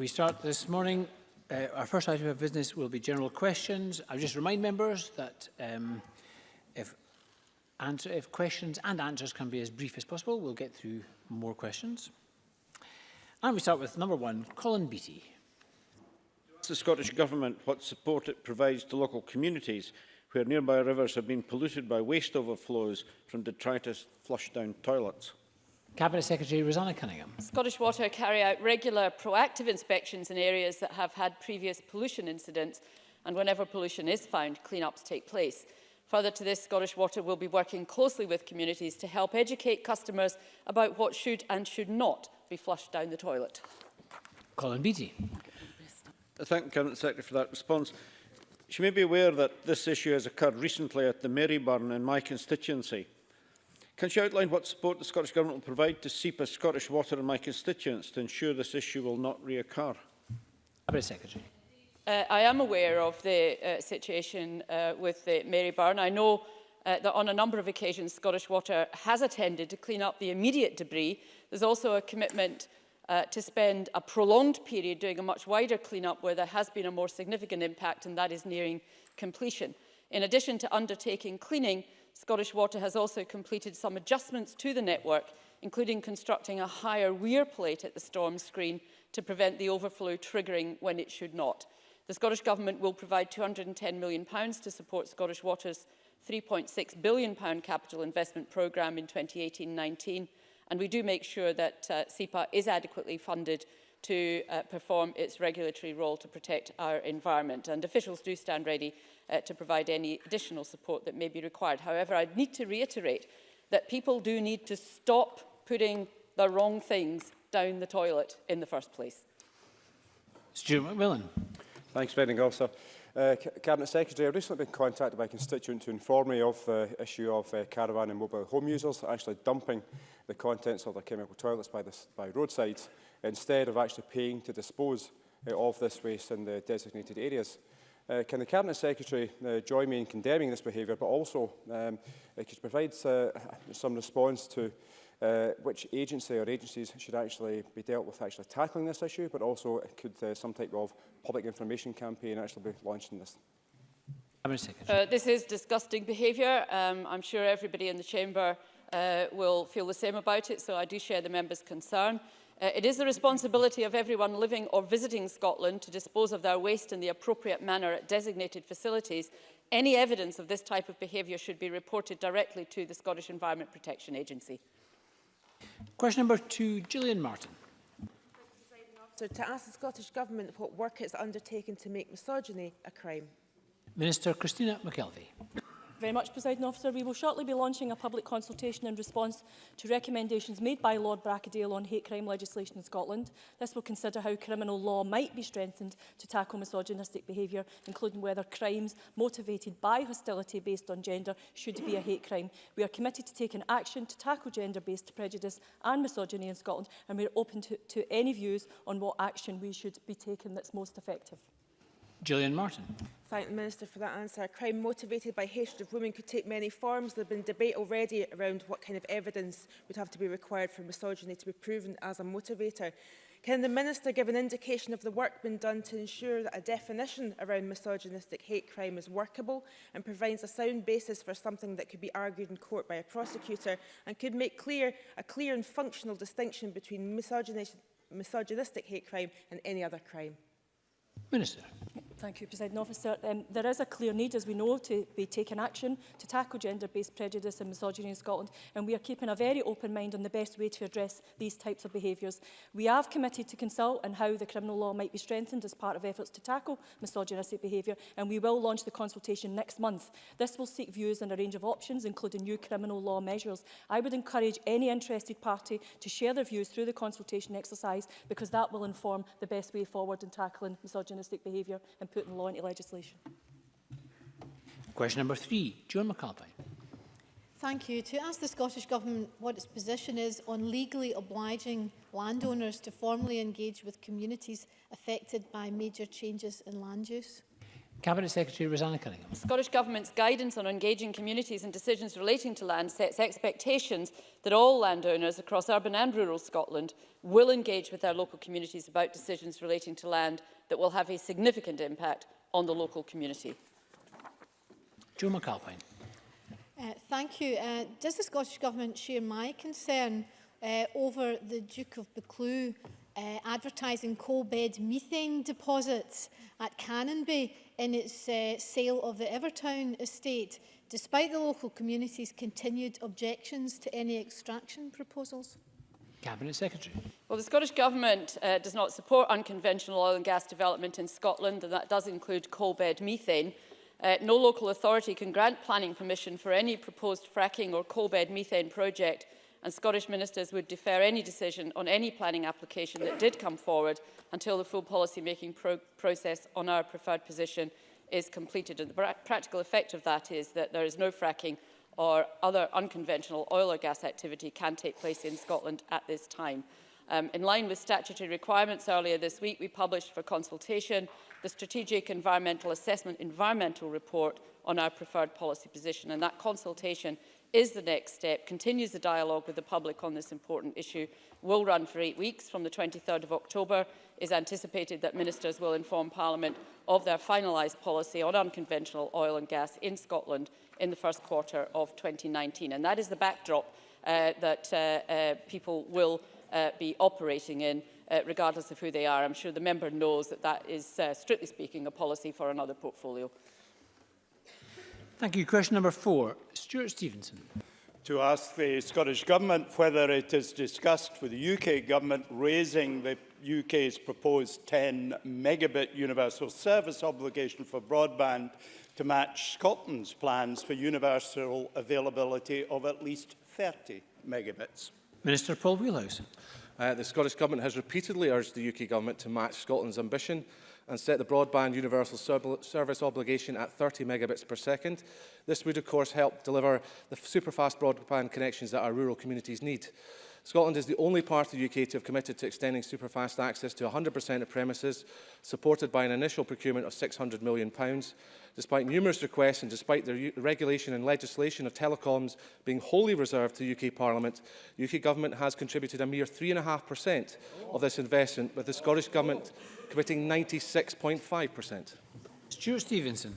We start this morning. Uh, our first item of business will be general questions. I just remind members that um, if, answer, if questions and answers can be as brief as possible, we'll get through more questions. And we start with number one, Colin Beattie. Ask the Scottish Government what support it provides to local communities where nearby rivers have been polluted by waste overflows from detritus flushed down toilets. Cabinet Secretary Rosanna Cunningham. Scottish Water carry out regular proactive inspections in areas that have had previous pollution incidents and whenever pollution is found, clean-ups take place. Further to this, Scottish Water will be working closely with communities to help educate customers about what should and should not be flushed down the toilet. Colin Beattie. I thank Cabinet Secretary for that response. She may be aware that this issue has occurred recently at the Maryburn in my constituency. Can she outline what support the Scottish Government will provide to SEPA Scottish Water and my constituents to ensure this issue will not reoccur? Cabinet Secretary. Uh, I am aware of the uh, situation uh, with the uh, Mary Byrne. I know uh, that on a number of occasions Scottish Water has attended to clean up the immediate debris. There's also a commitment uh, to spend a prolonged period doing a much wider clean-up where there has been a more significant impact and that is nearing completion. In addition to undertaking cleaning, Scottish Water has also completed some adjustments to the network, including constructing a higher weir plate at the storm screen to prevent the overflow triggering when it should not. The Scottish Government will provide £210 million to support Scottish Water's £3.6 billion capital investment programme in 2018-19, and we do make sure that uh, SEPA is adequately funded to uh, perform its regulatory role to protect our environment. And officials do stand ready uh, to provide any additional support that may be required. However, I need to reiterate that people do need to stop putting the wrong things down the toilet in the first place. Stuart McMillan. Thanks, Bending Officer. Uh, Cabinet Secretary, I've recently been contacted by a constituent to inform me of the issue of uh, caravan and mobile home users actually dumping the contents of their chemical toilets by, this, by roadside instead of actually paying to dispose uh, of this waste in the designated areas. Uh, can the Cabinet Secretary uh, join me in condemning this behaviour, but also um, uh, could provide uh, some response to uh, which agency or agencies should actually be dealt with actually tackling this issue, but also could uh, some type of public information campaign actually be launched in this? Uh, this is disgusting behaviour. Um, I'm sure everybody in the Chamber uh, will feel the same about it, so I do share the member's concern. Uh, it is the responsibility of everyone living or visiting Scotland to dispose of their waste in the appropriate manner at designated facilities. Any evidence of this type of behaviour should be reported directly to the Scottish Environment Protection Agency. Question number two, Gillian Martin. So to ask the Scottish Government what work it's undertaken to make misogyny a crime. Minister Christina McKelvey. very much, President Officer. We will shortly be launching a public consultation in response to recommendations made by Lord Bracadale on hate crime legislation in Scotland. This will consider how criminal law might be strengthened to tackle misogynistic behaviour, including whether crimes motivated by hostility based on gender should be a hate crime. We are committed to taking action to tackle gender-based prejudice and misogyny in Scotland, and we are open to, to any views on what action we should be taking that's most effective. Gillian Martin. Thank the Minister for that answer. Crime motivated by hatred of women could take many forms. There have been debate already around what kind of evidence would have to be required for misogyny to be proven as a motivator. Can the Minister give an indication of the work being done to ensure that a definition around misogynistic hate crime is workable and provides a sound basis for something that could be argued in court by a prosecutor and could make clear a clear and functional distinction between misogynistic hate crime and any other crime? Minister. Thank you, President Officer. Um, there is a clear need, as we know, to be taking action to tackle gender-based prejudice and misogyny in Scotland, and we are keeping a very open mind on the best way to address these types of behaviours. We have committed to consult on how the criminal law might be strengthened as part of efforts to tackle misogynistic behaviour, and we will launch the consultation next month. This will seek views on a range of options, including new criminal law measures. I would encourage any interested party to share their views through the consultation exercise, because that will inform the best way forward in tackling misogynistic behaviour and putting law into legislation. Question number three, John McAlpine. Thank you. To ask the Scottish Government what its position is on legally obliging landowners to formally engage with communities affected by major changes in land use. Cabinet Secretary Rosanna Cunningham. The Scottish Government's guidance on engaging communities in decisions relating to land sets expectations that all landowners across urban and rural Scotland will engage with their local communities about decisions relating to land that will have a significant impact on the local community. Joe McAlpine. Uh, thank you. Uh, does the Scottish Government share my concern uh, over the Duke of Buccleuch uh, advertising coal bed methane deposits at Canonby in its uh, sale of the Evertown estate, despite the local community's continued objections to any extraction proposals? Cabinet Secretary. Well, the Scottish Government uh, does not support unconventional oil and gas development in Scotland, and that does include coal-bed methane. Uh, no local authority can grant planning permission for any proposed fracking or coal-bed methane project and Scottish ministers would defer any decision on any planning application that did come forward until the full policy-making pro process on our preferred position is completed. And the practical effect of that is that there is no fracking or other unconventional oil or gas activity can take place in Scotland at this time. Um, in line with statutory requirements earlier this week, we published for consultation the Strategic Environmental Assessment Environmental Report on our preferred policy position. And that consultation is the next step, continues the dialogue with the public on this important issue, will run for eight weeks from the 23rd of October. is anticipated that ministers will inform Parliament of their finalised policy on unconventional oil and gas in Scotland in the first quarter of 2019. And that is the backdrop uh, that uh, uh, people will uh, be operating in uh, regardless of who they are. I'm sure the member knows that that is, uh, strictly speaking, a policy for another portfolio. Thank you. Question number four. Stuart Stevenson. To ask the Scottish Government whether it has discussed with the UK Government raising the UK's proposed 10 megabit universal service obligation for broadband to match Scotland's plans for universal availability of at least 30 megabits. Minister Paul Wheelhouse. Uh, the Scottish Government has repeatedly urged the UK Government to match Scotland's ambition and set the broadband universal service obligation at 30 megabits per second. This would, of course, help deliver the superfast broadband connections that our rural communities need. Scotland is the only part of the UK to have committed to extending superfast access to 100% of premises, supported by an initial procurement of £600 million. Despite numerous requests and despite the regulation and legislation of telecoms being wholly reserved to the UK Parliament, the UK Government has contributed a mere 3.5% of this investment, with the Scottish Government committing 96.5%. Stuart Stevenson.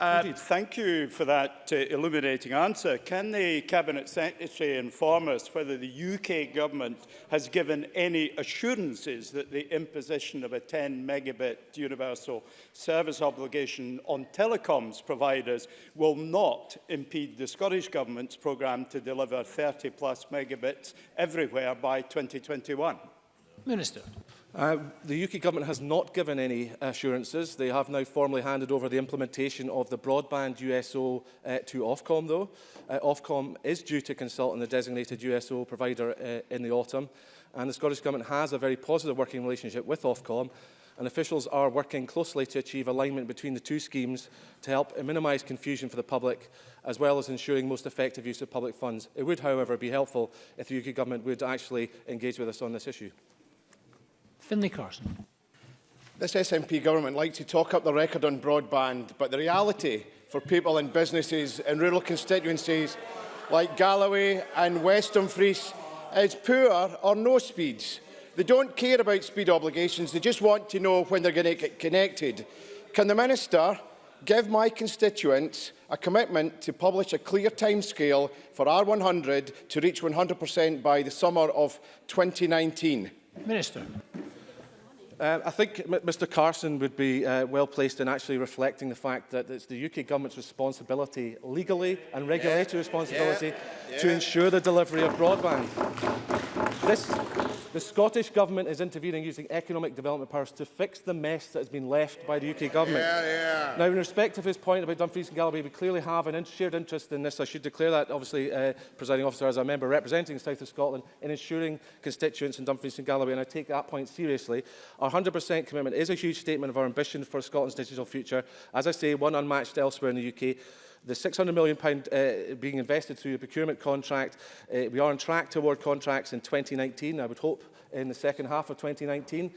Uh, thank you for that uh, illuminating answer. Can the Cabinet Secretary inform us whether the UK government has given any assurances that the imposition of a 10 megabit universal service obligation on telecoms providers will not impede the Scottish Government's programme to deliver 30 plus megabits everywhere by 2021? Minister. Uh, the UK government has not given any assurances. They have now formally handed over the implementation of the broadband USO uh, to Ofcom, though. Uh, Ofcom is due to consult on the designated USO provider uh, in the autumn, and the Scottish Government has a very positive working relationship with Ofcom, and officials are working closely to achieve alignment between the two schemes to help minimise confusion for the public, as well as ensuring most effective use of public funds. It would, however, be helpful if the UK Government would actually engage with us on this issue. Finlay Carson. This SNP government likes to talk up the record on broadband, but the reality for people and businesses in rural constituencies like Galloway and Weston Fries is poor or no speeds. They don't care about speed obligations, they just want to know when they're going to get connected. Can the Minister give my constituents a commitment to publish a clear timescale for R100 to reach 100% by the summer of 2019? Minister. Uh, I think M Mr Carson would be uh, well placed in actually reflecting the fact that it's the UK government's responsibility legally and regulatory yeah. responsibility yeah. Yeah. to ensure the delivery of broadband. This, The Scottish Government is intervening using economic development powers to fix the mess that has been left by the UK Government. Yeah, yeah. Now, in respect of his point about Dumfries and Galloway, we clearly have an shared interest in this. I should declare that, obviously, uh, presiding officer, as a member representing the South of Scotland, in ensuring constituents in Dumfries and Galloway, and I take that point seriously. Our 100% commitment is a huge statement of our ambition for Scotland's digital future. As I say, one unmatched elsewhere in the UK. The £600 million uh, being invested through the procurement contract, uh, we are on track to award contracts in 2019, I would hope in the second half of 2019.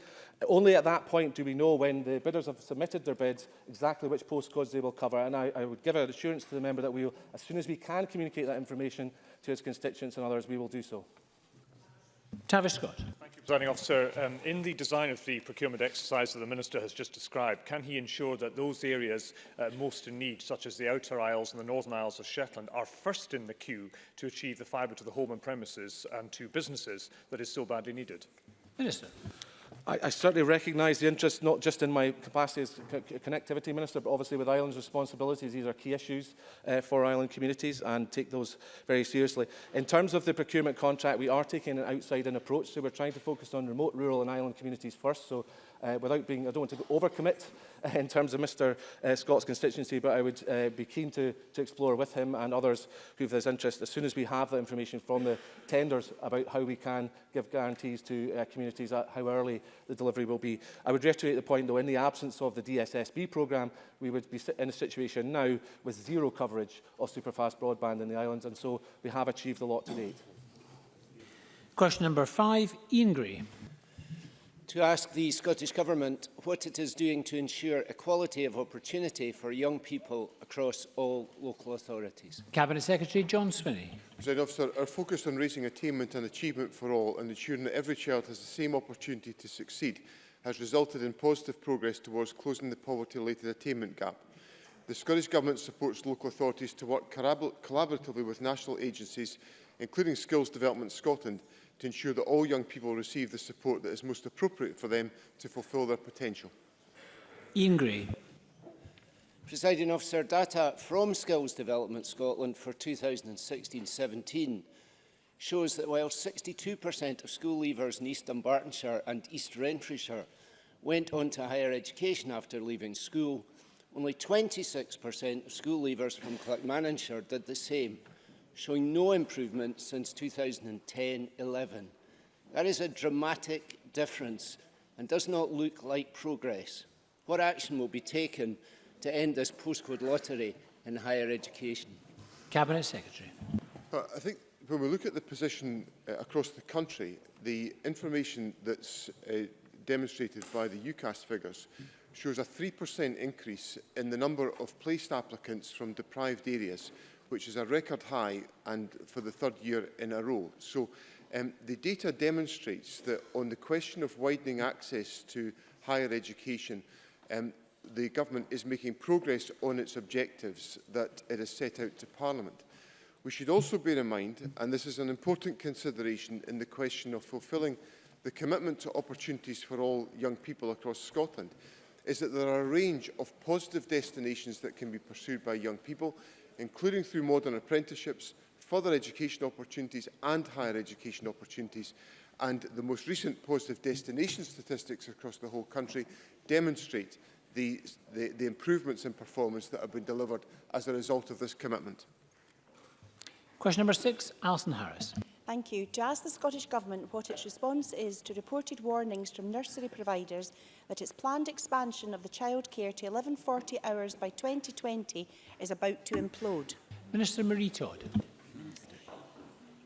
Only at that point do we know when the bidders have submitted their bids exactly which postcodes they will cover. And I, I would give an assurance to the member that we will, as soon as we can communicate that information to his constituents and others, we will do so. Tavish Scott. Presiding Officer, um, in the design of the procurement exercise that the Minister has just described, can he ensure that those areas uh, most in need, such as the Outer Isles and the Northern Isles of Shetland, are first in the queue to achieve the fibre to the home and premises and to businesses that is so badly needed? Minister. I, I certainly recognise the interest not just in my capacity as connectivity minister, but obviously with Ireland's responsibilities, these are key issues uh, for Island communities and take those very seriously. In terms of the procurement contract, we are taking an outside-in approach, so we're trying to focus on remote, rural and island communities first. So uh, without being, I don't want to overcommit in terms of Mr uh, Scott's constituency, but I would uh, be keen to, to explore with him and others who have this interest as soon as we have the information from the tenders about how we can give guarantees to uh, communities at how early the delivery will be. I would reiterate the point, though, in the absence of the DSSB programme, we would be in a situation now with zero coverage of superfast broadband in the islands, and so we have achieved a lot to date. Question number five, Ian Gray to ask the Scottish Government what it is doing to ensure equality of opportunity for young people across all local authorities. Cabinet Secretary John Swinney. President Officer, our focus on raising attainment and achievement for all and ensuring that every child has the same opportunity to succeed has resulted in positive progress towards closing the poverty-related attainment gap. The Scottish Government supports local authorities to work collaboratively with national agencies, including Skills Development Scotland, to ensure that all young people receive the support that is most appropriate for them to fulfil their potential. Ian Gray. Presiding officer, data from Skills Development Scotland for 2016-17 shows that while 62% of school leavers in East Dumbartonshire and East Renfrewshire went on to higher education after leaving school, only 26% of school leavers from Clackmannanshire did the same showing no improvement since 2010-11. That is a dramatic difference and does not look like progress. What action will be taken to end this postcode lottery in higher education? Cabinet Secretary. Well, uh, I think when we look at the position uh, across the country, the information that's uh, demonstrated by the UCAS figures shows a 3% increase in the number of placed applicants from deprived areas which is a record high and for the third year in a row. So um, the data demonstrates that on the question of widening access to higher education, um, the government is making progress on its objectives that it has set out to Parliament. We should also bear in mind, and this is an important consideration in the question of fulfilling the commitment to opportunities for all young people across Scotland, is that there are a range of positive destinations that can be pursued by young people including through modern apprenticeships, further education opportunities and higher education opportunities. And the most recent positive destination statistics across the whole country demonstrate the, the, the improvements in performance that have been delivered as a result of this commitment. Question number six, Alison Harris. Thank you. To ask the Scottish Government what its response is to reported warnings from nursery providers that its planned expansion of the childcare to 1140 hours by 2020 is about to implode. Minister Marie Todd.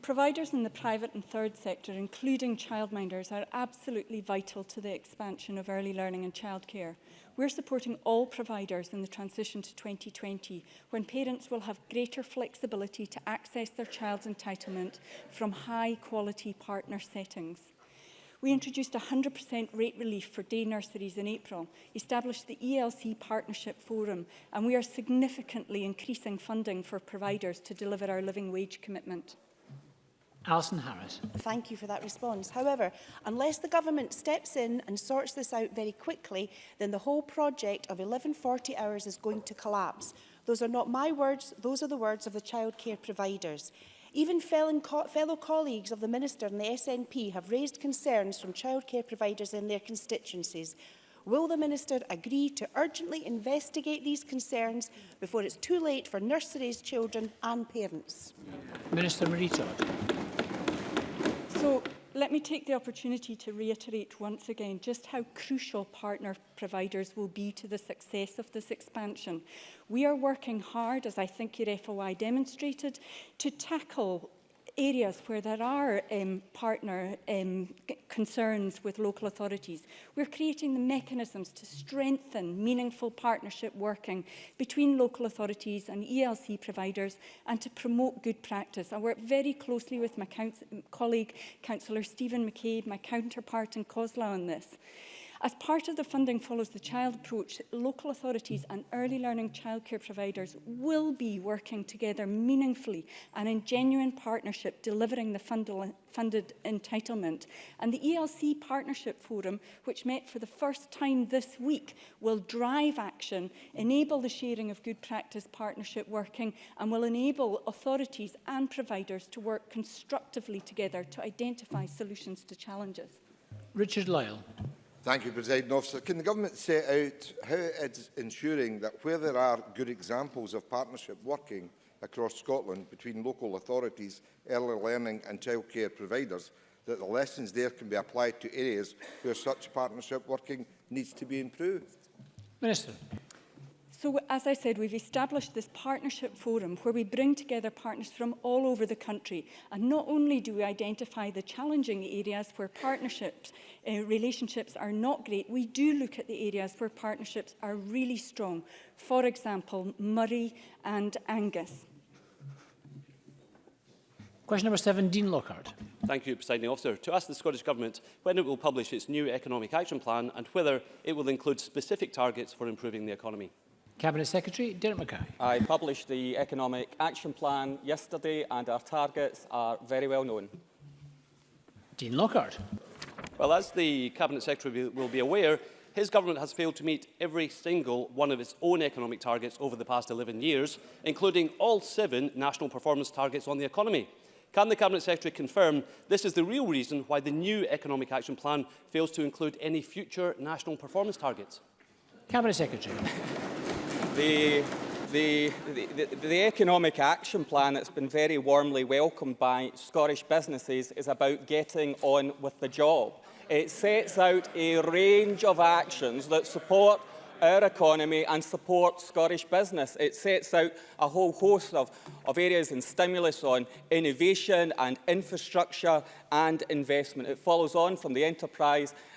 Providers in the private and third sector, including childminders, are absolutely vital to the expansion of early learning and childcare. We're supporting all providers in the transition to 2020, when parents will have greater flexibility to access their child's entitlement from high-quality partner settings. We introduced 100% rate relief for day nurseries in April, established the ELC Partnership Forum, and we are significantly increasing funding for providers to deliver our living wage commitment. Alison Harris. Thank you for that response. However, unless the government steps in and sorts this out very quickly, then the whole project of 1140 hours is going to collapse. Those are not my words, those are the words of the childcare providers. Even fellow colleagues of the Minister and the SNP have raised concerns from childcare providers in their constituencies Will the Minister agree to urgently investigate these concerns before it's too late for nurseries, children and parents? Minister Marita. So, let me take the opportunity to reiterate once again just how crucial partner providers will be to the success of this expansion. We are working hard, as I think your FOI demonstrated, to tackle areas where there are um, partner um, concerns with local authorities, we're creating the mechanisms to strengthen meaningful partnership working between local authorities and ELC providers and to promote good practice. I work very closely with my counsel colleague, Councillor Stephen McCabe, my counterpart in COSLA on this. As part of the Funding Follows the Child approach, local authorities and early learning childcare providers will be working together meaningfully and in genuine partnership delivering the funded entitlement. And the ELC Partnership Forum, which met for the first time this week, will drive action, enable the sharing of good practice partnership working, and will enable authorities and providers to work constructively together to identify solutions to challenges. Richard Lyle. Thank you, President Officer. Can the Government set out how it is ensuring that where there are good examples of partnership working across Scotland between local authorities, early learning and childcare providers, that the lessons there can be applied to areas where such partnership working needs to be improved? Minister. So, as I said, we've established this partnership forum where we bring together partners from all over the country. And not only do we identify the challenging areas where partnerships, uh, relationships are not great, we do look at the areas where partnerships are really strong. For example, Murray and Angus. Question number seven, Dean Lockhart. Thank you, Presiding Officer. To ask the Scottish Government when it will publish its new Economic Action Plan and whether it will include specific targets for improving the economy. Cabinet Secretary Derek Mackay. I published the Economic Action Plan yesterday and our targets are very well known. Dean Lockhart. Well, as the Cabinet Secretary will be aware, his government has failed to meet every single one of its own economic targets over the past 11 years, including all seven national performance targets on the economy. Can the Cabinet Secretary confirm this is the real reason why the new Economic Action Plan fails to include any future national performance targets? Cabinet Secretary. The, the, the, economic action plan that's been very warmly welcomed by Scottish businesses is about getting on with the job. It sets out a range of actions that support our economy and support Scottish business. It sets out a whole host of, of areas and stimulus on innovation and infrastructure and investment. It follows on from the enterprise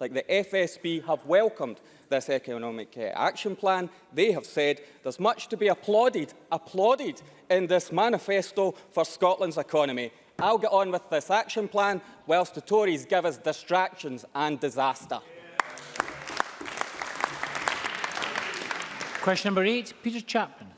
like the FSB have welcomed this economic uh, action plan. They have said there's much to be applauded, applauded applauded in this manifesto for Scotland's economy. I'll get on with this action plan whilst the Tories give us distractions and disaster. Question number eight, Peter Chapman.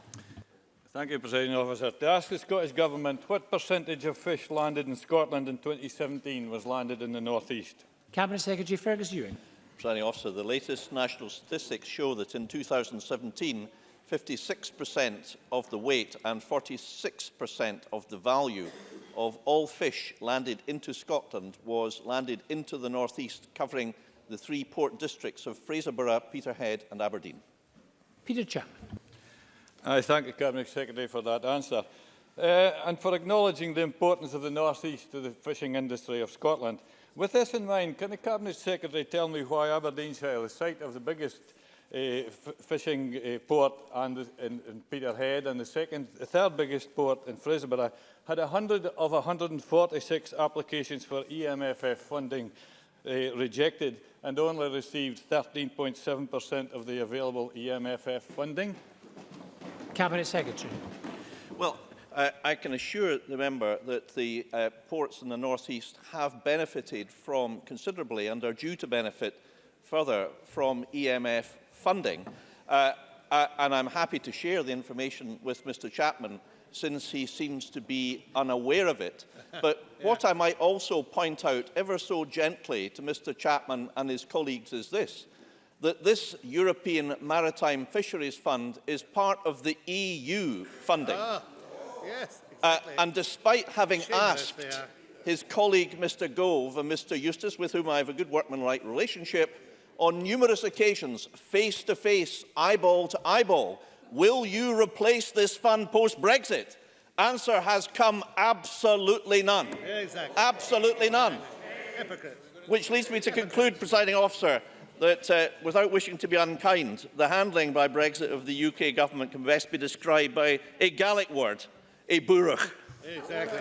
Thank you, President Officer. To ask the Scottish Government what percentage of fish landed in Scotland in 2017 was landed in the North East? Cabinet Secretary Fergus Ewing. Presiding Officer, the latest national statistics show that in 2017 56% of the weight and 46% of the value of all fish landed into Scotland was landed into the North East, covering the three port districts of Fraserburgh, Peterhead and Aberdeen. Peter Chapman. I thank the Cabinet Secretary for that answer uh, and for acknowledging the importance of the North East to the fishing industry of Scotland. With this in mind, can the Cabinet Secretary tell me why Aberdeenshire, the site of the biggest Eh, fishing eh, port and, in, in Peterhead, and the second, the third biggest port in Fraserburgh, had 100 of 146 applications for EMFF funding eh, rejected and only received 13.7% of the available EMFF funding? Cabinet Secretary. Well, uh, I can assure the member that the uh, ports in the North East have benefited from considerably and are due to benefit further from EMF funding. Uh, uh, and I'm happy to share the information with Mr Chapman since he seems to be unaware of it. But yeah. what I might also point out ever so gently to Mr Chapman and his colleagues is this, that this European Maritime Fisheries Fund is part of the EU funding. Ah, yes, uh, exactly. uh, and despite having Shameless asked his colleague Mr Gove and Mr Eustace, with whom I have a good workmanlike relationship, on numerous occasions, face to face, eyeball to eyeball. Will you replace this fund post-Brexit? Answer has come absolutely none. Yeah, exactly. Absolutely none. Hypocrite. Which leads me to conclude, presiding officer, that uh, without wishing to be unkind, the handling by Brexit of the UK government can best be described by a Gaelic word, a burach. Exactly.